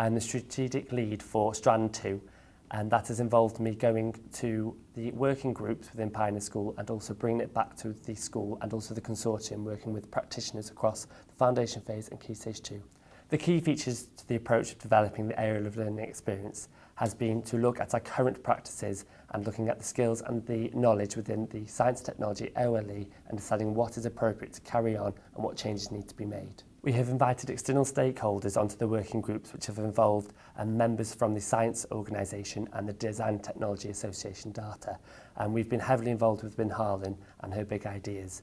I'm the strategic lead for Strand 2 and that has involved me going to the working groups within Pioneer School and also bringing it back to the school and also the consortium working with practitioners across the foundation phase and Key Stage 2. The key features to the approach of developing the area of learning experience has been to look at our current practices and looking at the skills and the knowledge within the science technology OLE and deciding what is appropriate to carry on and what changes need to be made. We have invited external stakeholders onto the working groups which have involved um, members from the Science Organisation and the Design Technology Association data and we've been heavily involved with Bin Harlan and her big ideas.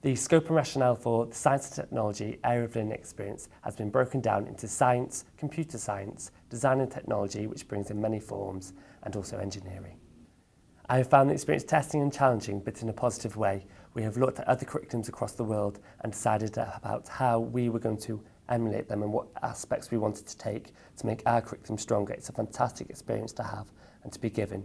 The scope and rationale for the science and technology area of learning experience has been broken down into science, computer science, design and technology, which brings in many forms, and also engineering. I have found the experience testing and challenging, but in a positive way. We have looked at other curriculums across the world and decided about how we were going to emulate them and what aspects we wanted to take to make our curriculum stronger. It's a fantastic experience to have and to be given.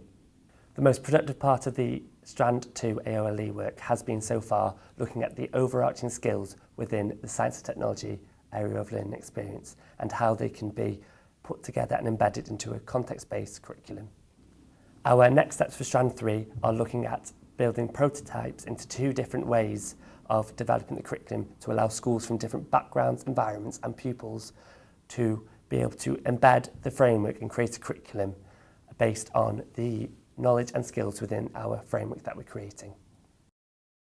The most productive part of the Strand 2 AOLE work has been so far looking at the overarching skills within the science and technology area of learning experience and how they can be put together and embedded into a context-based curriculum. Our next steps for Strand 3 are looking at building prototypes into two different ways of developing the curriculum to allow schools from different backgrounds, environments and pupils to be able to embed the framework and create a curriculum based on the knowledge and skills within our framework that we're creating.